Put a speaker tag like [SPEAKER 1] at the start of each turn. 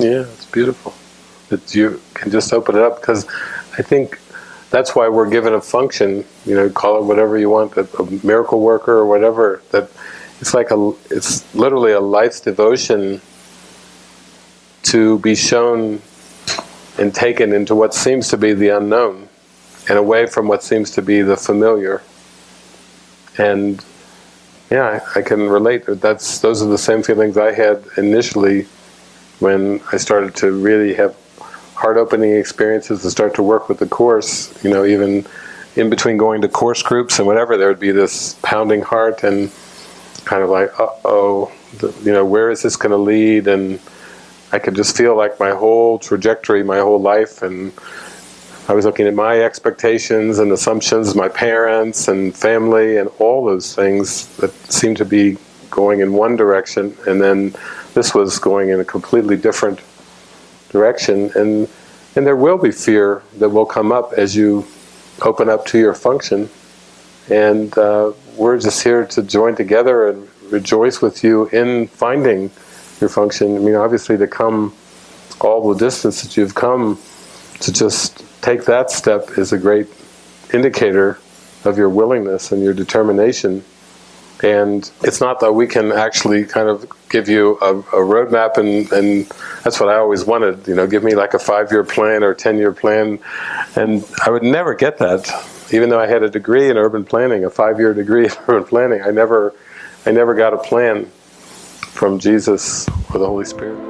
[SPEAKER 1] Yeah, it's beautiful. That you can just open it up because I think that's why we're given a function, you know, call it whatever you want, a, a miracle worker or whatever, that it's like a, it's literally a life's devotion to be shown and taken into what seems to be the unknown and away from what seems to be the familiar. And yeah, I, I can relate. That's those are the same feelings I had initially when I started to really have heart-opening experiences and start to work with the Course. You know, even in between going to course groups and whatever, there would be this pounding heart and kind of like, uh-oh, you know, where is this going to lead? And I could just feel like my whole trajectory, my whole life, and I was looking at my expectations and assumptions, my parents and family and all those things that seemed to be going in one direction and then this was going in a completely different direction and and there will be fear that will come up as you open up to your function and uh, we're just here to join together and rejoice with you in finding your function. I mean obviously to come all the distance that you've come to just take that step is a great indicator of your willingness and your determination. And it's not that we can actually kind of give you a, a roadmap and, and that's what I always wanted, you know, give me like a five-year plan or a 10-year plan. And I would never get that, even though I had a degree in urban planning, a five-year degree in urban planning. I never, I never got a plan from Jesus or the Holy Spirit.